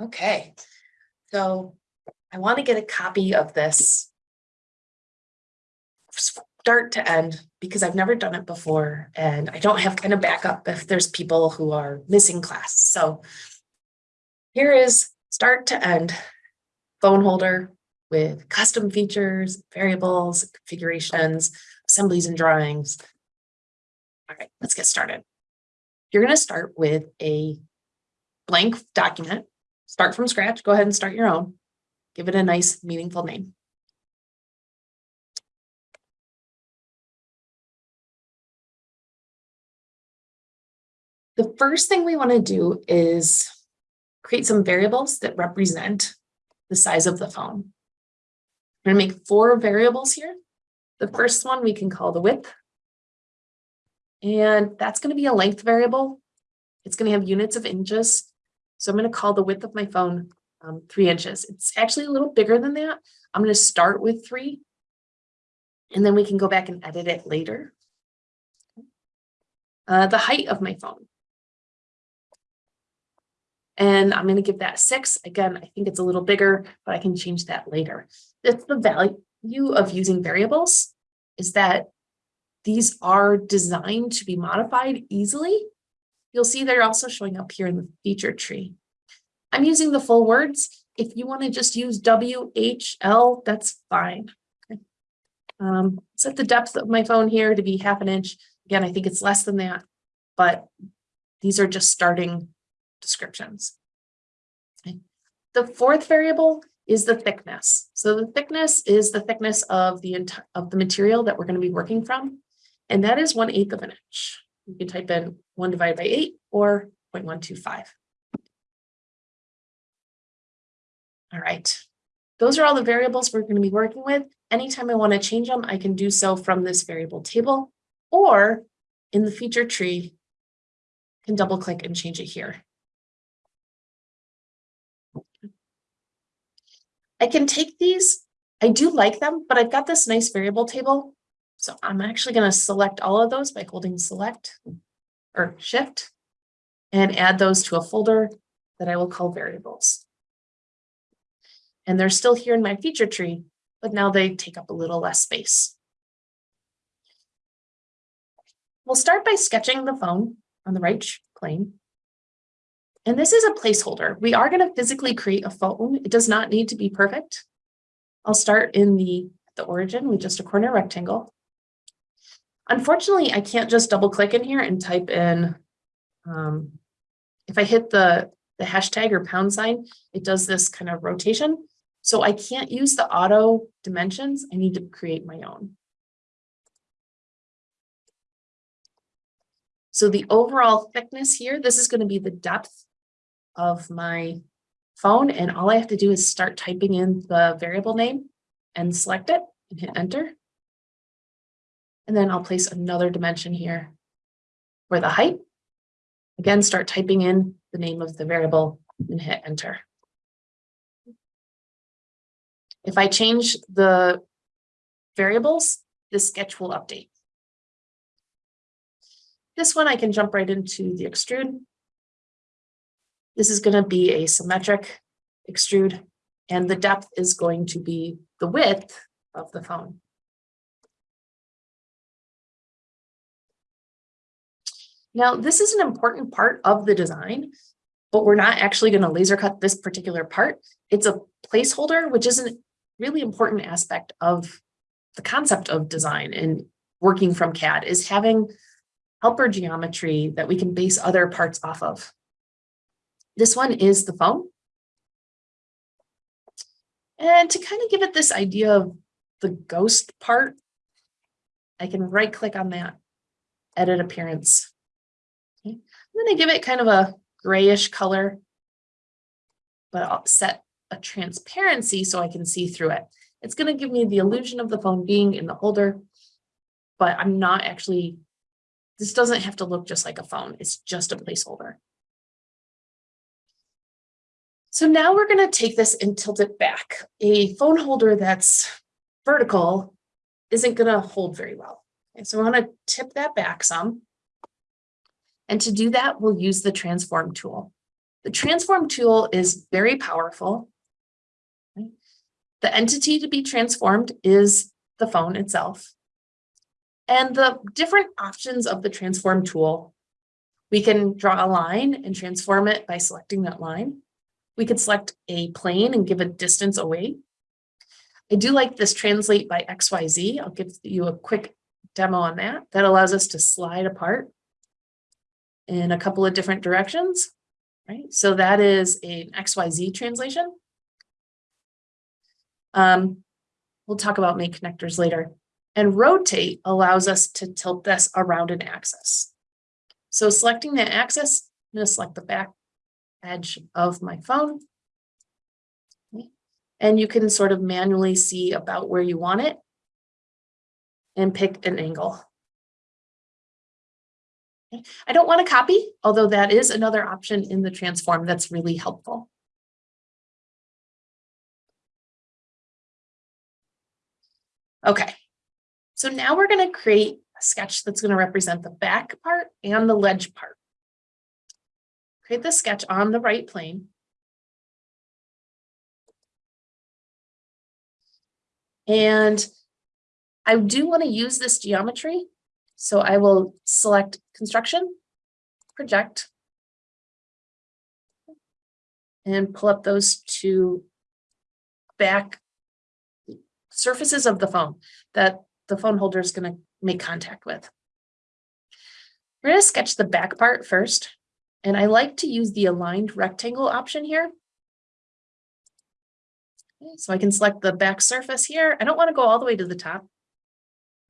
Okay, so I want to get a copy of this. Start to end, because I've never done it before and I don't have kind of backup if there's people who are missing class, so. Here is start to end phone holder with custom features, variables, configurations, assemblies and drawings. All right, let's get started. You're going to start with a blank document. Start from scratch. Go ahead and start your own. Give it a nice meaningful name. The first thing we want to do is create some variables that represent the size of the phone. I'm going to make four variables here. The first one we can call the width. And that's going to be a length variable. It's going to have units of inches. So I'm going to call the width of my phone um, three inches. It's actually a little bigger than that. I'm going to start with three. And then we can go back and edit it later. Uh, the height of my phone. And I'm going to give that six. Again, I think it's a little bigger, but I can change that later. That's the value of using variables is that these are designed to be modified easily. You'll see they're also showing up here in the feature tree. I'm using the full words. If you want to just use W, H, L, that's fine. Okay. Um, set the depth of my phone here to be half an inch. Again, I think it's less than that, but these are just starting descriptions. Okay. The fourth variable is the thickness. So the thickness is the thickness of the of the material that we're going to be working from. And that is one eighth of an inch. You can type in one divided by eight or 0.125. All right. Those are all the variables we're going to be working with. Anytime I want to change them, I can do so from this variable table or in the feature tree, can double click and change it here. I can take these. I do like them, but I've got this nice variable table. So I'm actually going to select all of those by holding select or shift and add those to a folder that I will call variables. And they're still here in my feature tree, but now they take up a little less space. We'll start by sketching the phone on the right plane. And this is a placeholder. We are going to physically create a phone. It does not need to be perfect. I'll start in the, the origin with just a corner rectangle. Unfortunately, I can't just double click in here and type in, um, if I hit the, the hashtag or pound sign, it does this kind of rotation. So I can't use the auto dimensions. I need to create my own. So the overall thickness here, this is going to be the depth of my phone. And all I have to do is start typing in the variable name and select it and hit enter. And then I'll place another dimension here for the height. Again, start typing in the name of the variable and hit enter. If I change the variables, the sketch will update. This one I can jump right into the extrude. This is going to be a symmetric extrude, and the depth is going to be the width of the phone. Now, this is an important part of the design, but we're not actually going to laser cut this particular part. It's a placeholder, which is a really important aspect of the concept of design and working from CAD is having helper geometry that we can base other parts off of. This one is the phone. And to kind of give it this idea of the ghost part, I can right click on that, edit appearance. I'm going to give it kind of a grayish color, but I'll set a transparency so I can see through it. It's going to give me the illusion of the phone being in the holder, but I'm not actually, this doesn't have to look just like a phone. It's just a placeholder. So now we're going to take this and tilt it back. A phone holder that's vertical isn't going to hold very well. Okay, so I want to tip that back some. And to do that, we'll use the transform tool. The transform tool is very powerful. The entity to be transformed is the phone itself. And the different options of the transform tool, we can draw a line and transform it by selecting that line. We could select a plane and give a distance away. I do like this translate by XYZ. I'll give you a quick demo on that. That allows us to slide apart in a couple of different directions, right? So that is an XYZ translation. Um, we'll talk about make connectors later. And rotate allows us to tilt this around an axis. So selecting that axis, I'm going to select the back edge of my phone. And you can sort of manually see about where you want it and pick an angle. I don't want to copy, although that is another option in the transform that's really helpful. Okay, so now we're going to create a sketch that's going to represent the back part and the ledge part. Create the sketch on the right plane. And I do want to use this geometry. So I will select construction, project, and pull up those two back surfaces of the phone that the phone holder is going to make contact with. We're going to sketch the back part first, and I like to use the aligned rectangle option here. So I can select the back surface here. I don't want to go all the way to the top.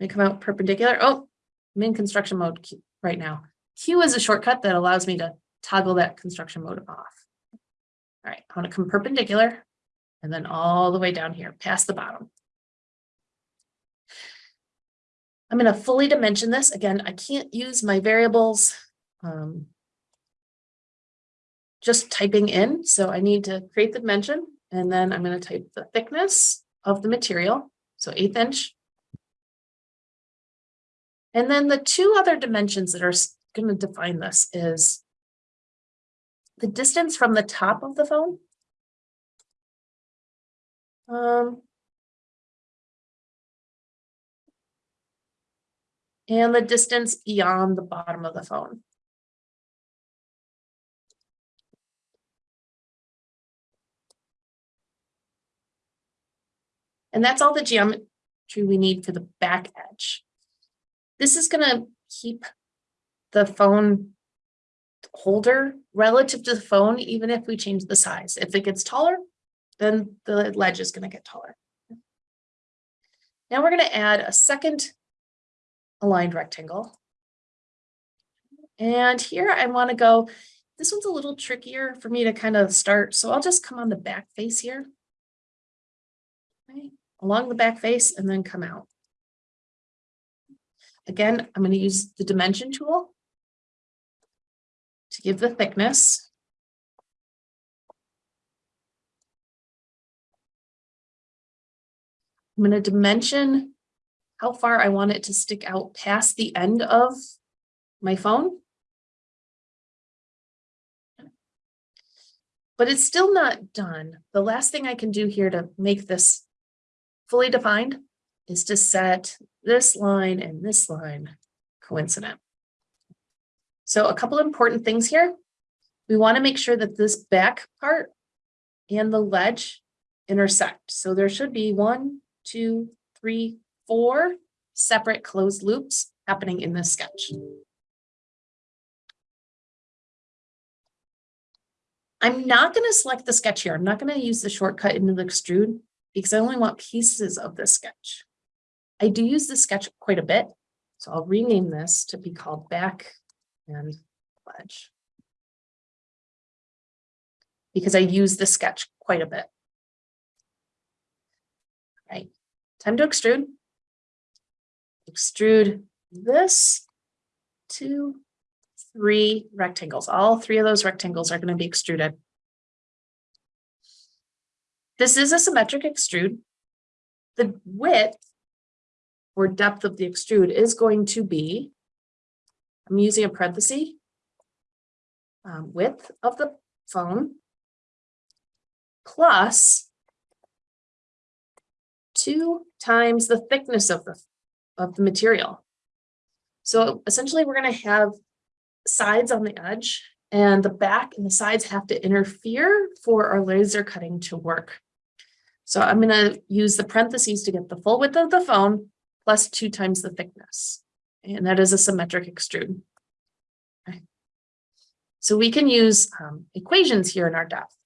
I come out perpendicular. Oh, I'm in construction mode right now. Q is a shortcut that allows me to toggle that construction mode off. All right, I want to come perpendicular and then all the way down here past the bottom. I'm going to fully dimension this. Again, I can't use my variables um, just typing in. So I need to create the dimension and then I'm going to type the thickness of the material. So eighth inch. And then the two other dimensions that are going to define this is the distance from the top of the phone. Um, and the distance beyond the bottom of the phone. And that's all the geometry we need for the back edge. This is going to keep the phone holder relative to the phone, even if we change the size. If it gets taller, then the ledge is going to get taller. Now we're going to add a second aligned rectangle. And here I want to go, this one's a little trickier for me to kind of start. So I'll just come on the back face here. Okay. Along the back face and then come out. Again, I'm going to use the dimension tool to give the thickness. I'm going to dimension how far I want it to stick out past the end of my phone. But it's still not done. The last thing I can do here to make this fully defined is to set this line and this line coincident. So a couple important things here. We want to make sure that this back part and the ledge intersect. So there should be one, two, three, four separate closed loops happening in this sketch. I'm not going to select the sketch here. I'm not going to use the shortcut into the extrude because I only want pieces of this sketch. I do use the sketch quite a bit, so I'll rename this to be called back and ledge. Because I use the sketch quite a bit. All right, time to extrude extrude this two, three rectangles. All three of those rectangles are going to be extruded. This is a symmetric extrude. The width or depth of the extrude is going to be, I'm using a parenthesis, um, width of the phone plus two times the thickness of the, of the material. So essentially, we're gonna have sides on the edge and the back and the sides have to interfere for our laser cutting to work. So I'm gonna use the parentheses to get the full width of the phone plus two times the thickness. And that is a symmetric extrude. Okay. So we can use um, equations here in our depth.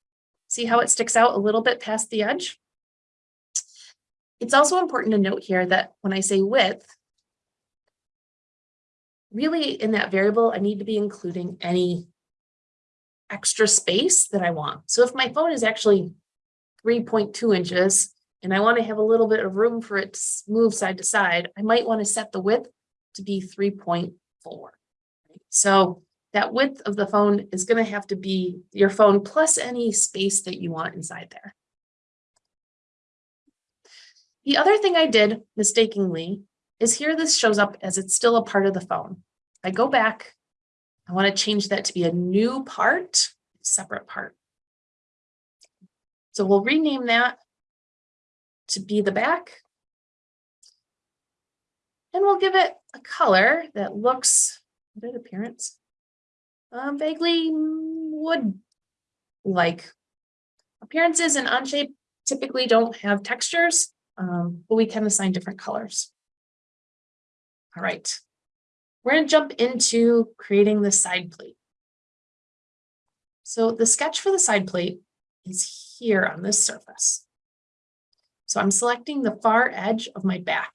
See how it sticks out a little bit past the edge? It's also important to note here that when I say width, really in that variable, I need to be including any extra space that I want. So if my phone is actually 3.2 inches and I want to have a little bit of room for it to move side to side, I might want to set the width to be 3.4. So that width of the phone is going to have to be your phone plus any space that you want inside there. The other thing I did mistakenly is here this shows up as it's still a part of the phone. I go back, I want to change that to be a new part, separate part. So we'll rename that to be the back. And we'll give it a color that looks, what appearance? Um, vaguely wood-like. Appearances and Onshape typically don't have textures, um, but we can assign different colors. All right, we're going to jump into creating the side plate. So the sketch for the side plate is here on this surface. So I'm selecting the far edge of my back.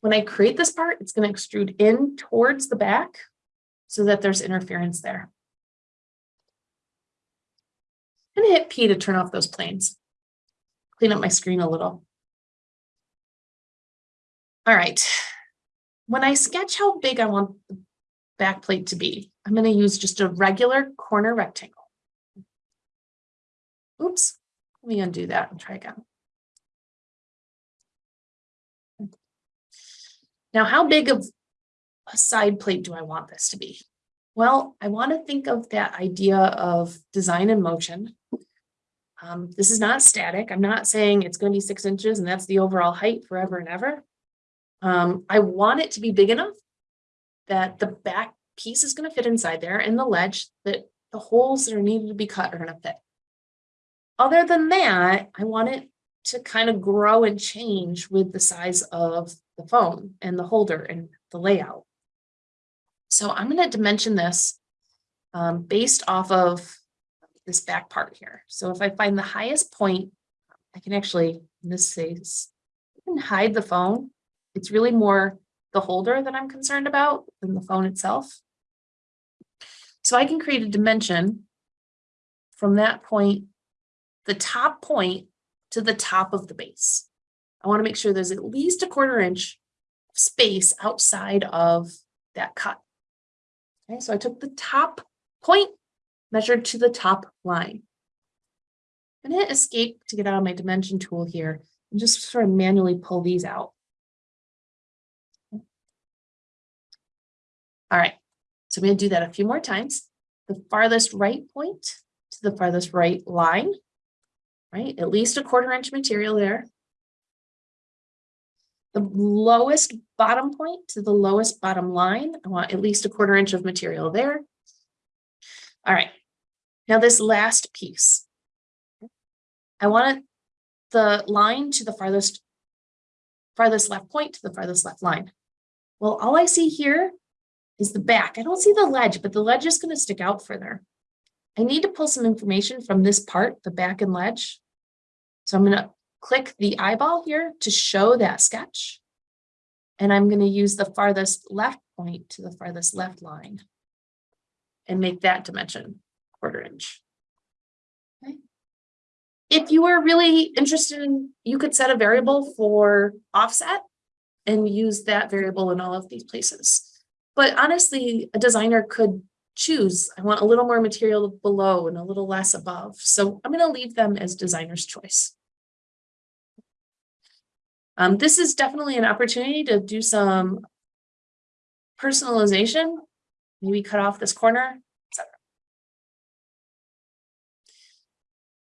When I create this part, it's going to extrude in towards the back so that there's interference there. I'm going to hit P to turn off those planes. Clean up my screen a little. All right. When I sketch how big I want the back plate to be, I'm going to use just a regular corner rectangle. Oops, let me undo that and try again. Now, how big of a side plate do I want this to be? Well, I want to think of that idea of design in motion. Um, this is not static. I'm not saying it's going to be six inches and that's the overall height forever and ever. Um, I want it to be big enough that the back piece is going to fit inside there and the ledge that the holes that are needed to be cut are going to fit. Other than that, I want it to kind of grow and change with the size of the phone and the holder and the layout. So I'm going to dimension this um, based off of this back part here. So if I find the highest point, I can actually, in this case, I can hide the phone. It's really more the holder that I'm concerned about than the phone itself. So I can create a dimension from that point, the top point to the top of the base. I want to make sure there's at least a quarter inch space outside of that cut. Okay, so I took the top point, measured to the top line. I'm going to hit escape to get out of my dimension tool here and just sort of manually pull these out. All right, so I'm going to do that a few more times. The farthest right point to the farthest right line, right? At least a quarter inch material there. The lowest bottom point to the lowest bottom line, I want at least a quarter inch of material there. All right, now this last piece. I want the line to the farthest, farthest left point to the farthest left line. Well, all I see here is the back. I don't see the ledge, but the ledge is going to stick out further. I need to pull some information from this part, the back and ledge. So I'm going to click the eyeball here to show that sketch. And I'm going to use the farthest left point to the farthest left line and make that dimension quarter inch. Okay. If you were really interested in, you could set a variable for offset and use that variable in all of these places. But honestly, a designer could choose, I want a little more material below and a little less above. So I'm going to leave them as designer's choice. Um, this is definitely an opportunity to do some personalization, maybe cut off this corner, etc.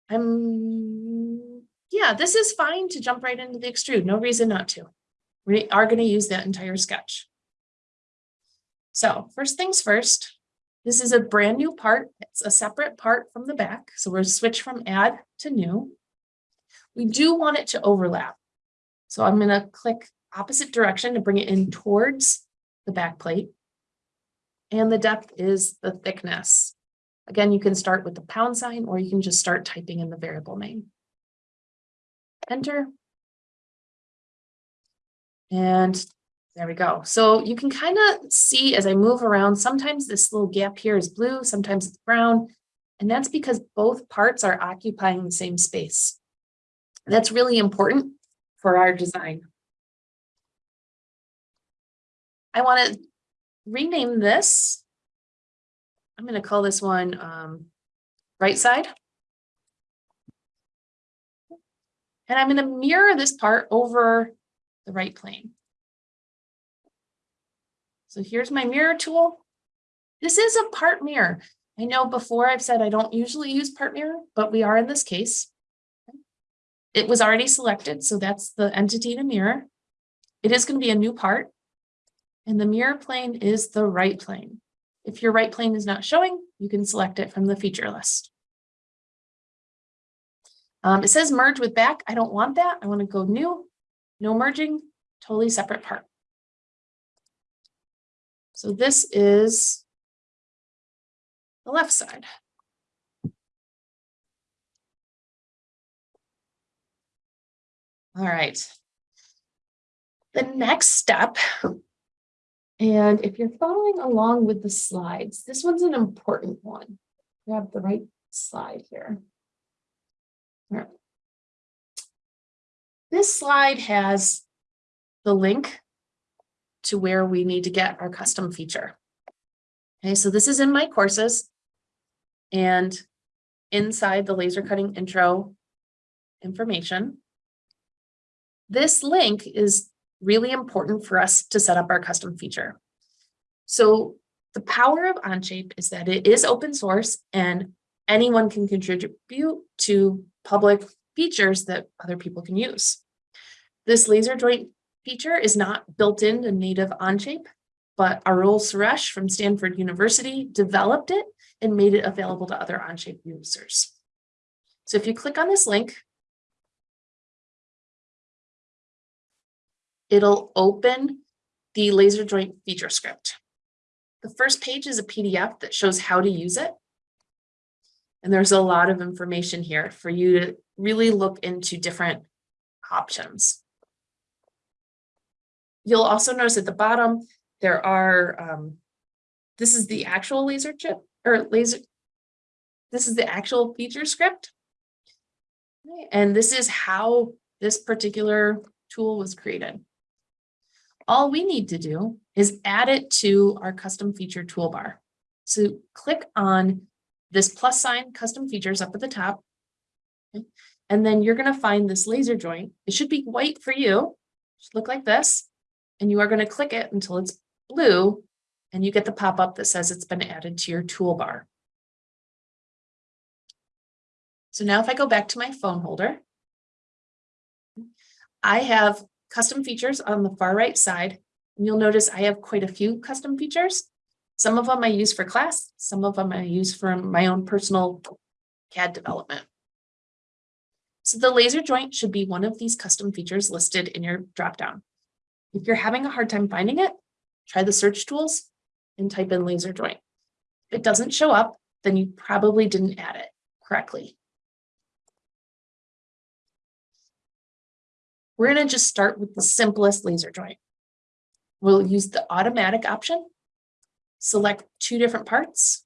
I'm, yeah, this is fine to jump right into the extrude, no reason not to. We are gonna use that entire sketch. So first things first, this is a brand new part. It's a separate part from the back. So we're switch from add to new. We do want it to overlap. So I'm gonna click opposite direction to bring it in towards the back plate. And the depth is the thickness. Again, you can start with the pound sign or you can just start typing in the variable name. Enter. And there we go. So you can kind of see as I move around, sometimes this little gap here is blue, sometimes it's brown. And that's because both parts are occupying the same space. That's really important for our design. I want to rename this. I'm going to call this one um, right side. And I'm going to mirror this part over the right plane. So here's my mirror tool. This is a part mirror. I know before I've said I don't usually use part mirror, but we are in this case. It was already selected, so that's the entity to mirror. It is going to be a new part. And the mirror plane is the right plane. If your right plane is not showing, you can select it from the feature list. Um, it says merge with back. I don't want that. I want to go new, no merging, totally separate part. So this is the left side. All right. The next step, and if you're following along with the slides, this one's an important one. Grab the right slide here. All right. This slide has the link to where we need to get our custom feature. Okay, so this is in my courses and inside the laser cutting intro information. This link is really important for us to set up our custom feature. So the power of Onshape is that it is open source and anyone can contribute to public features that other people can use. This laser joint feature is not built into native Onshape, but Arul Suresh from Stanford University developed it and made it available to other Onshape users. So if you click on this link, it'll open the laser joint feature script. The first page is a PDF that shows how to use it. And there's a lot of information here for you to really look into different options. You'll also notice at the bottom, there are, um, this is the actual laser chip or laser, this is the actual feature script. And this is how this particular tool was created. All we need to do is add it to our custom feature toolbar. So click on this plus sign custom features up at the top. Okay. And then you're going to find this laser joint. It should be white for you. It Should look like this. And you are going to click it until it's blue and you get the pop-up that says it's been added to your toolbar. So now if I go back to my phone holder, I have custom features on the far right side. And you'll notice I have quite a few custom features. Some of them I use for class, some of them I use for my own personal CAD development. So the laser joint should be one of these custom features listed in your dropdown. If you're having a hard time finding it, try the search tools and type in laser joint. If it doesn't show up, then you probably didn't add it correctly. We're going to just start with the simplest laser joint. We'll use the automatic option, select two different parts.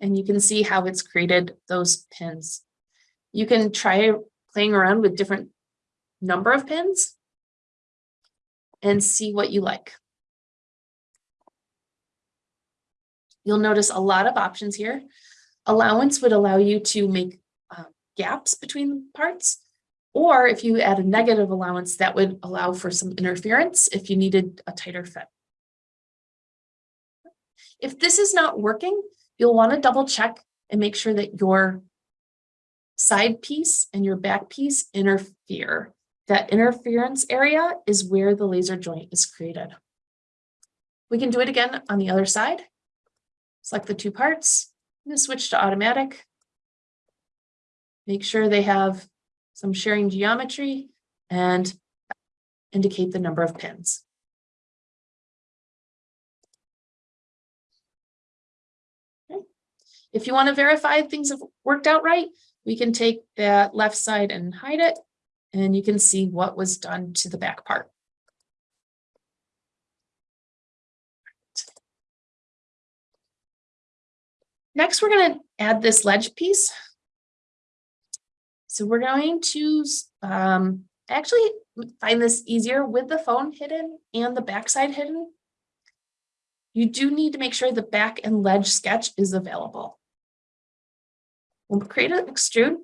And you can see how it's created those pins. You can try playing around with different number of pins and see what you like. You'll notice a lot of options here. Allowance would allow you to make uh, gaps between parts. Or if you add a negative allowance, that would allow for some interference if you needed a tighter fit. If this is not working, you'll want to double check and make sure that your side piece and your back piece interfere. That interference area is where the laser joint is created. We can do it again on the other side. Select the two parts, I'm switch to automatic. Make sure they have some sharing geometry and indicate the number of pins. Okay. If you want to verify things have worked out right, we can take that left side and hide it, and you can see what was done to the back part. Next, we're going to add this ledge piece. So we're going to um, actually find this easier with the phone hidden and the backside hidden. You do need to make sure the back and ledge sketch is available. We'll create an extrude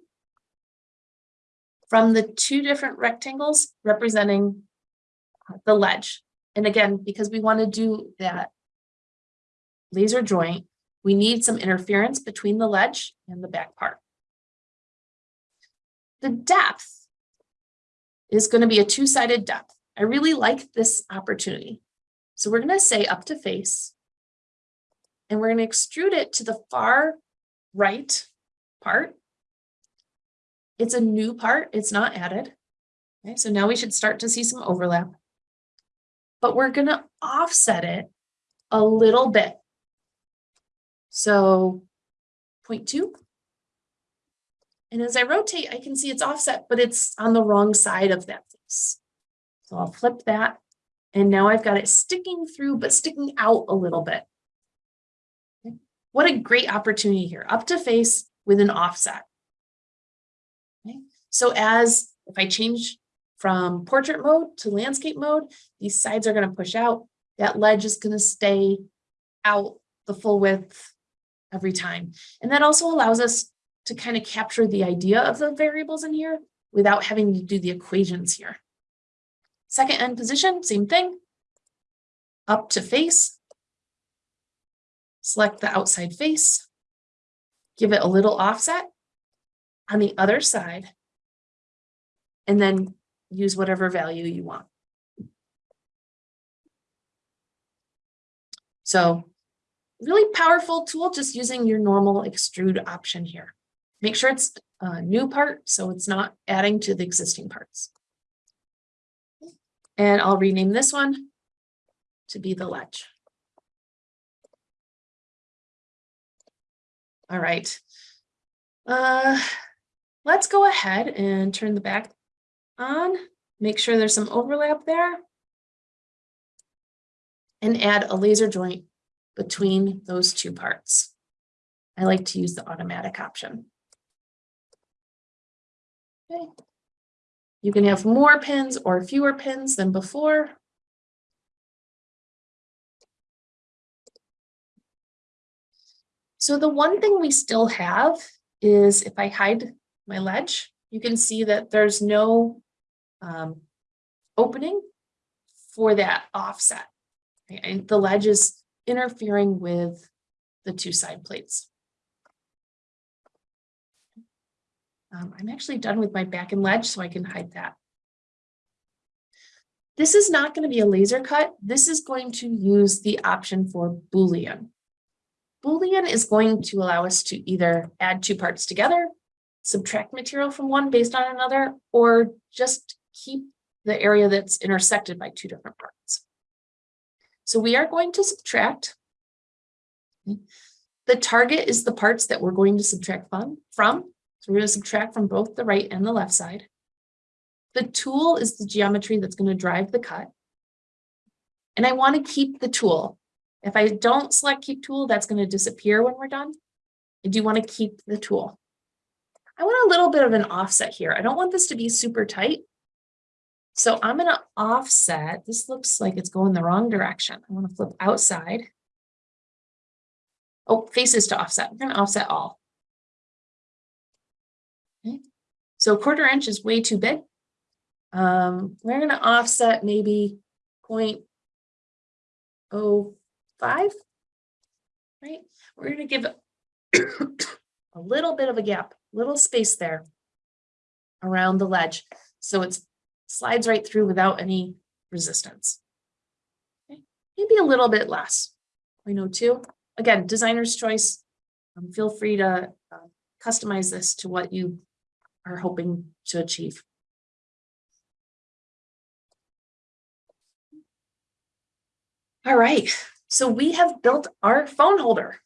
from the two different rectangles representing the ledge. And again, because we want to do that laser joint, we need some interference between the ledge and the back part. The depth is going to be a two-sided depth. I really like this opportunity. So we're going to say up to face, and we're going to extrude it to the far right part. It's a new part, it's not added. Okay, so now we should start to see some overlap. But we're going to offset it a little bit. So 0.2. And as I rotate, I can see it's offset, but it's on the wrong side of that face. So I'll flip that. And now I've got it sticking through, but sticking out a little bit. Okay. What a great opportunity here, up to face with an offset. Okay. So as if I change from portrait mode to landscape mode, these sides are going to push out. That ledge is going to stay out the full width every time. And that also allows us to kind of capture the idea of the variables in here without having to do the equations here. Second end position, same thing. Up to face. Select the outside face. Give it a little offset on the other side. And then use whatever value you want. So really powerful tool, just using your normal extrude option here. Make sure it's a new part, so it's not adding to the existing parts. And I'll rename this one to be the ledge. All right. Uh, let's go ahead and turn the back on. Make sure there's some overlap there. And add a laser joint between those two parts. I like to use the automatic option. Okay. You can have more pins or fewer pins than before. So the one thing we still have is if I hide my ledge, you can see that there's no um, opening for that offset. And the ledge is interfering with the two side plates. Um, I'm actually done with my back and ledge, so I can hide that. This is not going to be a laser cut. This is going to use the option for Boolean. Boolean is going to allow us to either add two parts together, subtract material from one based on another, or just keep the area that's intersected by two different parts. So we are going to subtract. The target is the parts that we're going to subtract from. So we're going to subtract from both the right and the left side. The tool is the geometry that's going to drive the cut. And I want to keep the tool. If I don't select keep tool, that's going to disappear when we're done. I do want to keep the tool. I want a little bit of an offset here. I don't want this to be super tight. So I'm going to offset. This looks like it's going the wrong direction. I want to flip outside. Oh, faces to offset. We're going to offset all. Okay. So quarter inch is way too big. Um, we're going to offset maybe 0.05, right? We're going to give a little bit of a gap, little space there around the ledge. So it slides right through without any resistance. Okay, Maybe a little bit less. I know too. Again, designer's choice. Um, feel free to uh, customize this to what you are hoping to achieve. All right, so we have built our phone holder.